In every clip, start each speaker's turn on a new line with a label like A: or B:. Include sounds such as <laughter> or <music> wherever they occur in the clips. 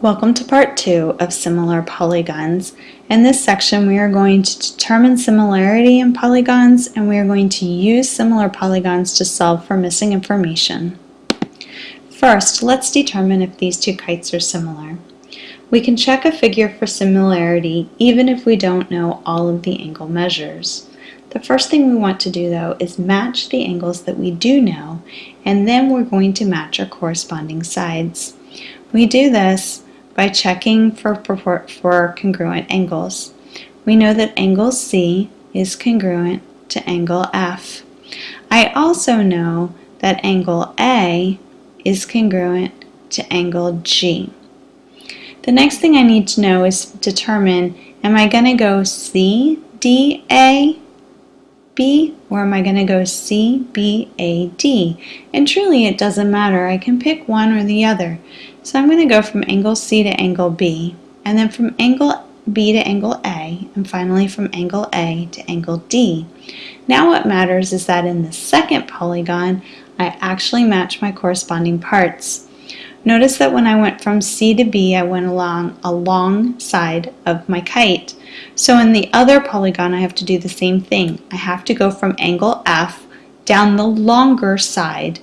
A: Welcome to part two of similar polygons. In this section we are going to determine similarity in polygons and we are going to use similar polygons to solve for missing information. First, let's determine if these two kites are similar. We can check a figure for similarity even if we don't know all of the angle measures. The first thing we want to do though is match the angles that we do know and then we're going to match our corresponding sides. We do this by checking for, for congruent angles. We know that angle C is congruent to angle F. I also know that angle A is congruent to angle G. The next thing I need to know is determine, am I going to go C, D, A, B, or am I going to go C, B, A, D? And truly it doesn't matter. I can pick one or the other. So I'm going to go from angle C to angle B, and then from angle B to angle A, and finally from angle A to angle D. Now what matters is that in the second polygon, I actually match my corresponding parts. Notice that when I went from C to B, I went along a long side of my kite. So in the other polygon, I have to do the same thing. I have to go from angle F down the longer side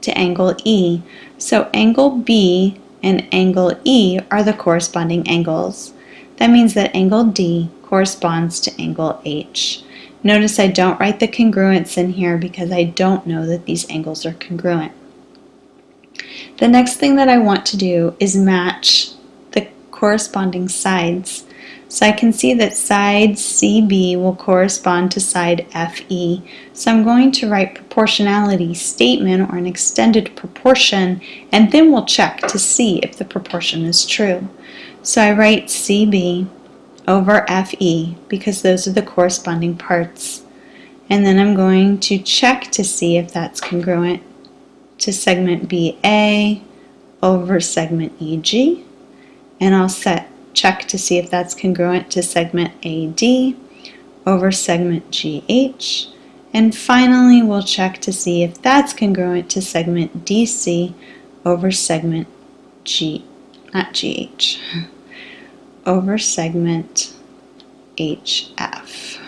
A: to angle E. So angle B and angle E are the corresponding angles. That means that angle D corresponds to angle H. Notice I don't write the congruence in here because I don't know that these angles are congruent. The next thing that I want to do is match the corresponding sides. So I can see that side CB will correspond to side FE. So I'm going to write proportionality statement or an extended proportion and then we'll check to see if the proportion is true. So I write CB over FE because those are the corresponding parts. And then I'm going to check to see if that's congruent to segment BA over segment EG. And I'll set check to see if that's congruent to segment AD over segment GH. And finally, we'll check to see if that's congruent to segment DC over segment G, not GH, <laughs> over segment HF.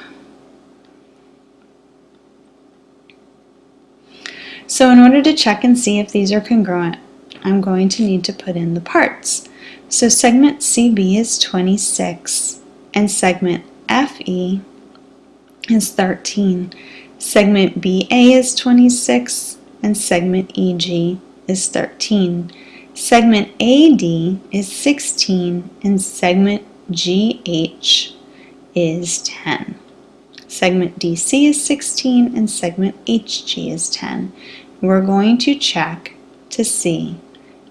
A: So in order to check and see if these are congruent, I'm going to need to put in the parts. So segment CB is 26 and segment FE is 13. Segment BA is 26 and segment EG is 13. Segment AD is 16 and segment GH is 10. Segment DC is 16 and segment HG is 10. We're going to check to see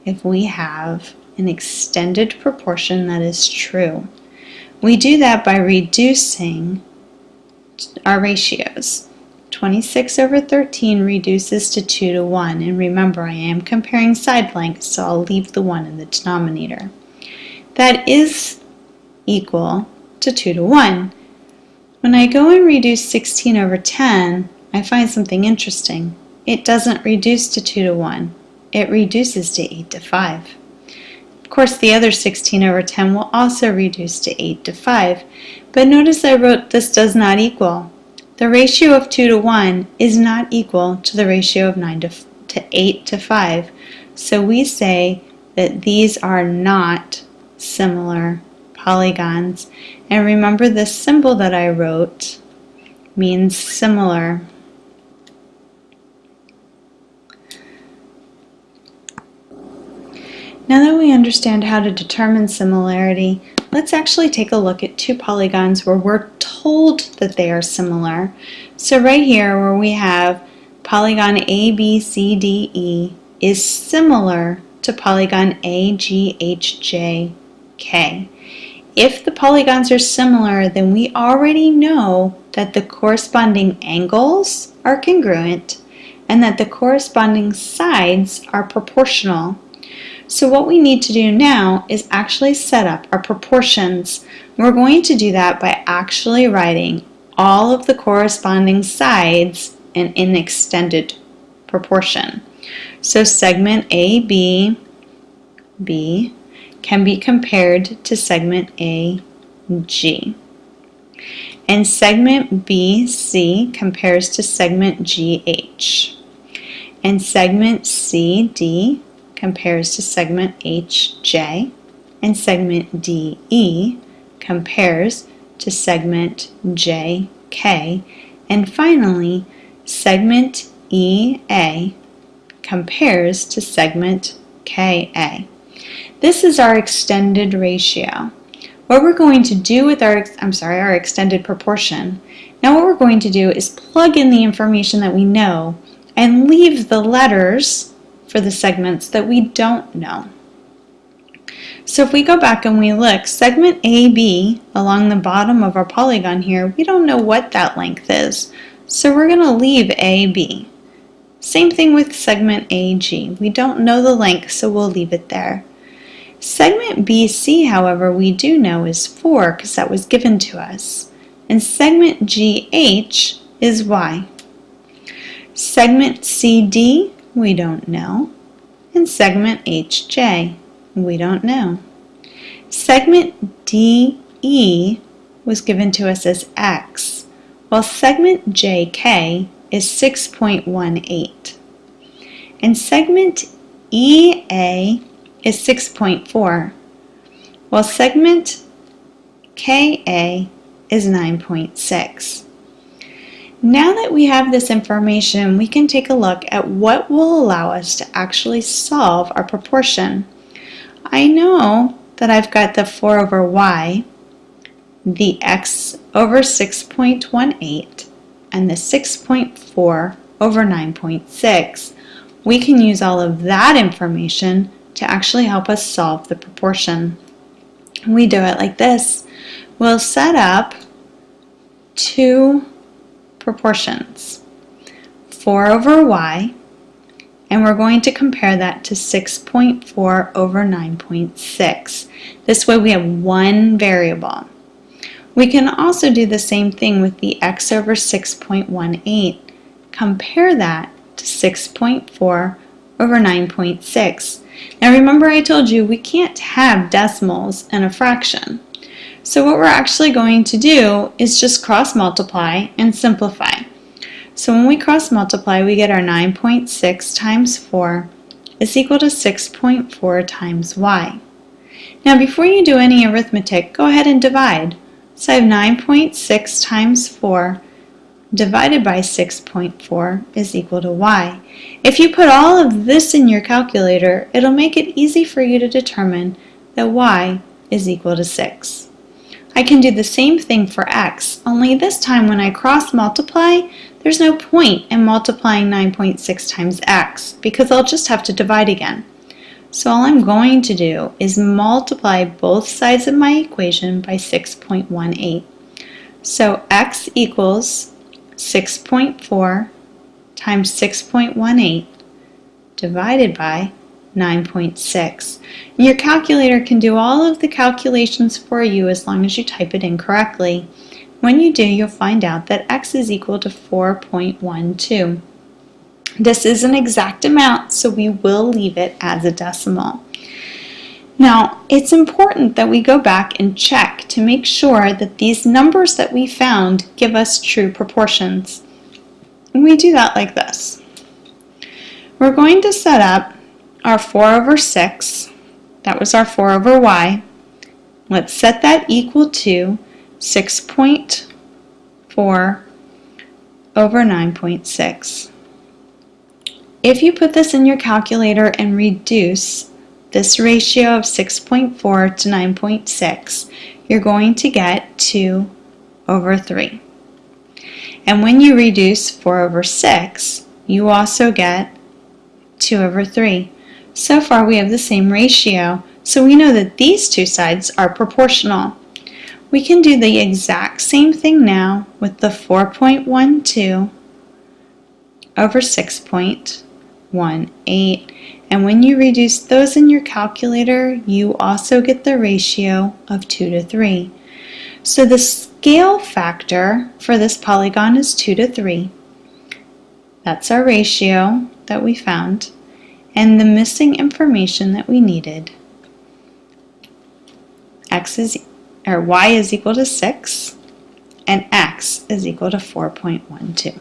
A: if we have an extended proportion that is true. We do that by reducing our ratios. 26 over 13 reduces to 2 to 1, and remember I am comparing side lengths, so I'll leave the 1 in the denominator. That is equal to 2 to 1. When I go and reduce 16 over 10, I find something interesting. It doesn't reduce to 2 to 1. It reduces to 8 to 5 course, the other 16 over 10 will also reduce to 8 to 5. But notice I wrote this does not equal. The ratio of 2 to 1 is not equal to the ratio of 9 to, to 8 to 5. So we say that these are not similar polygons. And remember this symbol that I wrote means similar. Now that we understand how to determine similarity, let's actually take a look at two polygons where we're told that they are similar. So right here where we have polygon ABCDE is similar to polygon AGHJK. If the polygons are similar, then we already know that the corresponding angles are congruent and that the corresponding sides are proportional so what we need to do now is actually set up our proportions. We're going to do that by actually writing all of the corresponding sides in an extended proportion. So segment AB, B, can be compared to segment AG. And segment BC compares to segment GH. And segment CD compares to segment HJ. And segment DE compares to segment JK. And finally, segment EA compares to segment KA. This is our extended ratio. What we're going to do with our, I'm sorry, our extended proportion, now what we're going to do is plug in the information that we know and leave the letters for the segments that we don't know. So if we go back and we look, segment AB along the bottom of our polygon here, we don't know what that length is. So we're going to leave AB. Same thing with segment AG. We don't know the length, so we'll leave it there. Segment BC, however, we do know is 4 because that was given to us. And segment GH is Y. Segment CD, we don't know. And segment HJ, we don't know. Segment DE was given to us as X, while segment JK is 6.18. And segment EA is 6.4, while segment KA is 9.6. Now that we have this information, we can take a look at what will allow us to actually solve our proportion. I know that I've got the 4 over y, the x over 6.18, and the 6.4 over 9.6. We can use all of that information to actually help us solve the proportion. We do it like this. We'll set up two proportions, 4 over y, and we're going to compare that to 6.4 over 9.6. This way we have one variable. We can also do the same thing with the x over 6.18. Compare that to 6.4 over 9.6. Now remember I told you we can't have decimals in a fraction. So what we're actually going to do is just cross multiply and simplify. So when we cross multiply we get our 9.6 times 4 is equal to 6.4 times y. Now before you do any arithmetic, go ahead and divide. So I have 9.6 times 4 divided by 6.4 is equal to y. If you put all of this in your calculator, it'll make it easy for you to determine that y is equal to 6. I can do the same thing for x, only this time when I cross multiply, there's no point in multiplying 9.6 times x because I'll just have to divide again. So all I'm going to do is multiply both sides of my equation by 6.18. So x equals 6.4 times 6.18 divided by 9.6. Your calculator can do all of the calculations for you as long as you type it in correctly. When you do, you'll find out that x is equal to 4.12. This is an exact amount, so we will leave it as a decimal. Now, it's important that we go back and check to make sure that these numbers that we found give us true proportions. And we do that like this. We're going to set up our 4 over 6. That was our 4 over y. Let's set that equal to 6.4 over 9.6. If you put this in your calculator and reduce this ratio of 6.4 to 9.6, you're going to get 2 over 3. And when you reduce 4 over 6, you also get 2 over 3. So far we have the same ratio, so we know that these two sides are proportional. We can do the exact same thing now with the 4.12 over 6.18. And when you reduce those in your calculator, you also get the ratio of 2 to 3. So the scale factor for this polygon is 2 to 3. That's our ratio that we found and the missing information that we needed. X is, or Y is equal to 6 and X is equal to 4.12.